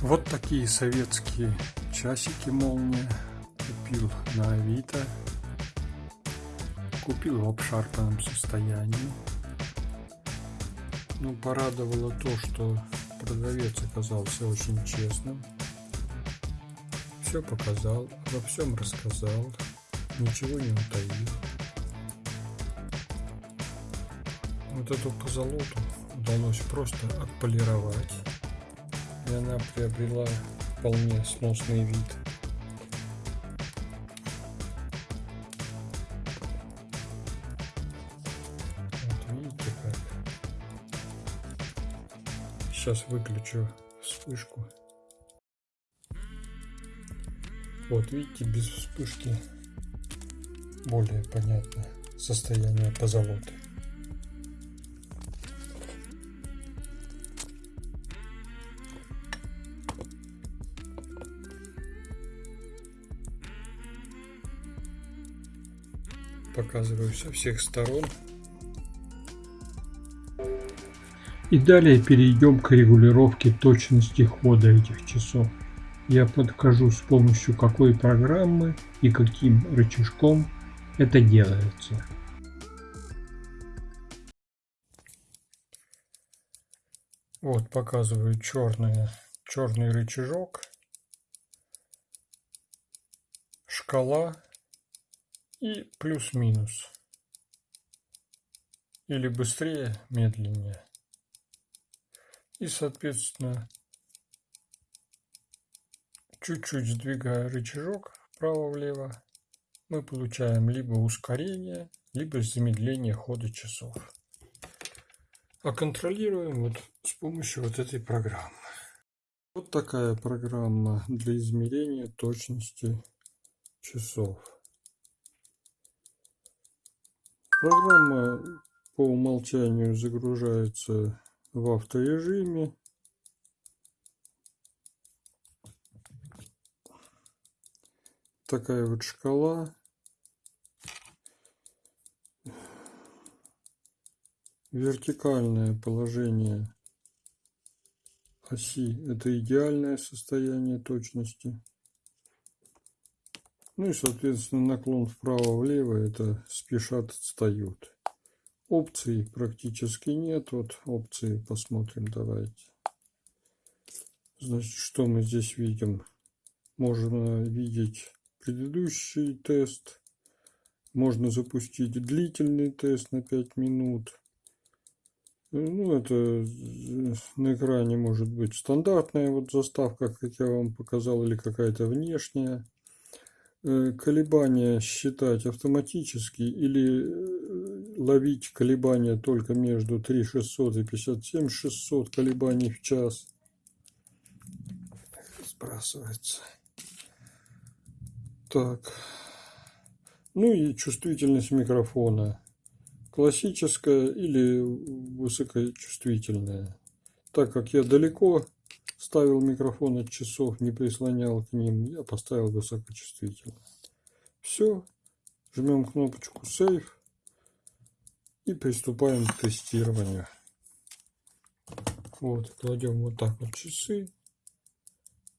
Вот такие советские часики молния купил на Авито. Купил в обшарпанном состоянии. Ну, порадовало то, что продавец оказался очень честным. Все показал, во всем рассказал, ничего не утаил. Вот эту позолоту удалось просто отполировать и она приобрела вполне сносный вид. Вот видите как. Сейчас выключу вспышку. Вот видите, без вспышки более понятно состояние позолоты. Показываю со всех сторон. И далее перейдем к регулировке точности хода этих часов. Я подкажу с помощью какой программы и каким рычажком это делается. Вот показываю черный, черный рычажок, шкала и плюс-минус. Или быстрее, медленнее. И, соответственно, чуть-чуть сдвигая рычажок вправо-влево, мы получаем либо ускорение, либо замедление хода часов. А контролируем вот с помощью вот этой программы. Вот такая программа для измерения точности часов. Программа по умолчанию загружается в авторежиме. Такая вот шкала. Вертикальное положение оси – это идеальное состояние точности. Ну и, соответственно, наклон вправо-влево это спешат, отстают. Опций практически нет. Вот опции посмотрим давайте. Значит, что мы здесь видим? Можно видеть предыдущий тест. Можно запустить длительный тест на 5 минут. Ну, это на экране может быть стандартная вот заставка, как я вам показал, или какая-то внешняя. Э, колебания считать автоматически или э, ловить колебания только между 3600 и 57600 колебаний в час. Сбрасывается. Так. Ну и чувствительность микрофона. Классическая или высокочувствительная. Так как я далеко ставил микрофон от часов, не прислонял к ним, я поставил высокочувствительно. Все, жмем кнопочку Save и приступаем к тестированию. Вот, кладем вот так вот часы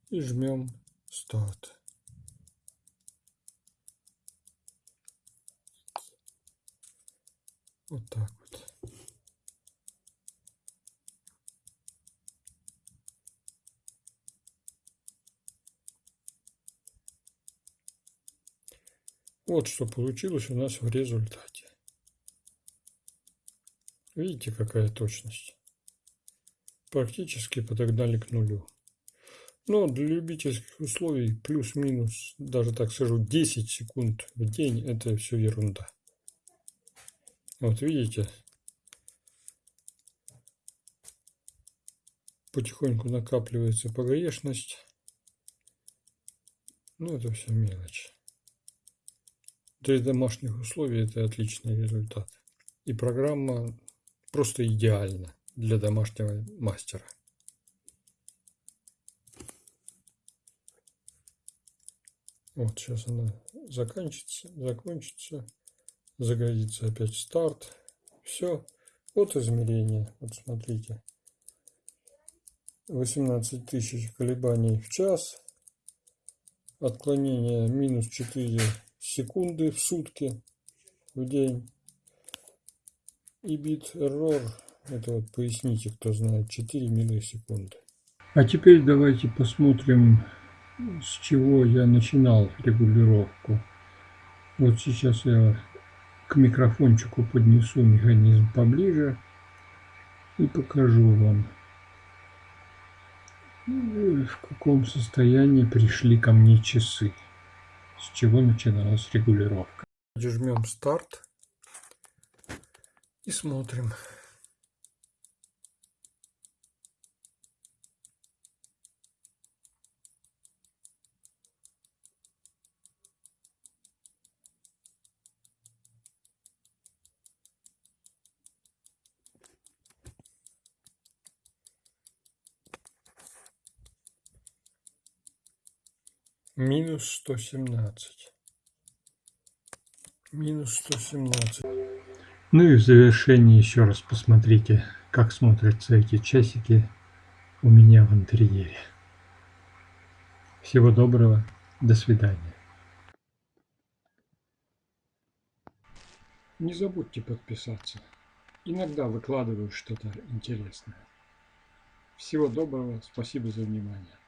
и жмем Start. Вот так вот. Вот что получилось у нас в результате. Видите, какая точность? Практически подогнали к нулю. Но для любительских условий плюс-минус, даже так скажу, 10 секунд в день это все ерунда. Вот видите, потихоньку накапливается погрешность. Ну, это все мелочь. Для домашних условий это отличный результат. И программа просто идеальна для домашнего мастера. Вот сейчас она заканчивается, закончится, загорится опять старт. Все. Вот измерение. Вот смотрите. 18 тысяч колебаний в час. Отклонение минус 4 секунды в сутки, в день. И бит error, это вот поясните, кто знает, 4 миллисекунды. А теперь давайте посмотрим, с чего я начинал регулировку. Вот сейчас я к микрофончику поднесу механизм поближе и покажу вам, в каком состоянии пришли ко мне часы, с чего начиналась регулировка. Жмем старт и смотрим. Минус сто семнадцать. Минус сто семнадцать. Ну и в завершении еще раз посмотрите, как смотрятся эти часики у меня в интерьере. Всего доброго, до свидания. Не забудьте подписаться. Иногда выкладываю что-то интересное. Всего доброго, спасибо за внимание.